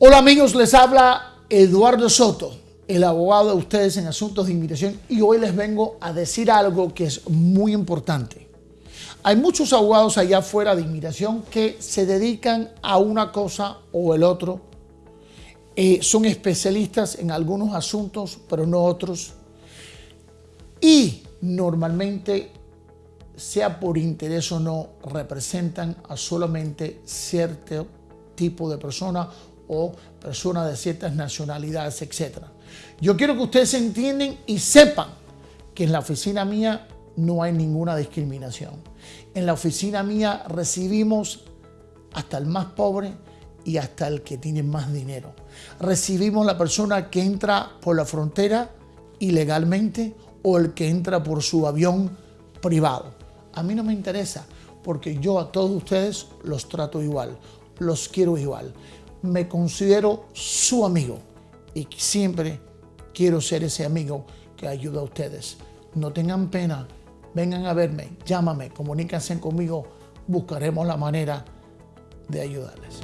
Hola amigos, les habla Eduardo Soto, el abogado de ustedes en asuntos de inmigración y hoy les vengo a decir algo que es muy importante. Hay muchos abogados allá afuera de inmigración que se dedican a una cosa o el otro. Eh, son especialistas en algunos asuntos, pero no otros. Y normalmente, sea por interés o no, representan a solamente cierto tipo de persona o personas de ciertas nacionalidades, etc. Yo quiero que ustedes entiendan y sepan que en la oficina mía no hay ninguna discriminación. En la oficina mía recibimos hasta el más pobre y hasta el que tiene más dinero. Recibimos la persona que entra por la frontera ilegalmente o el que entra por su avión privado. A mí no me interesa porque yo a todos ustedes los trato igual, los quiero igual me considero su amigo y siempre quiero ser ese amigo que ayuda a ustedes. No tengan pena, vengan a verme, llámame, comuníquense conmigo, buscaremos la manera de ayudarles.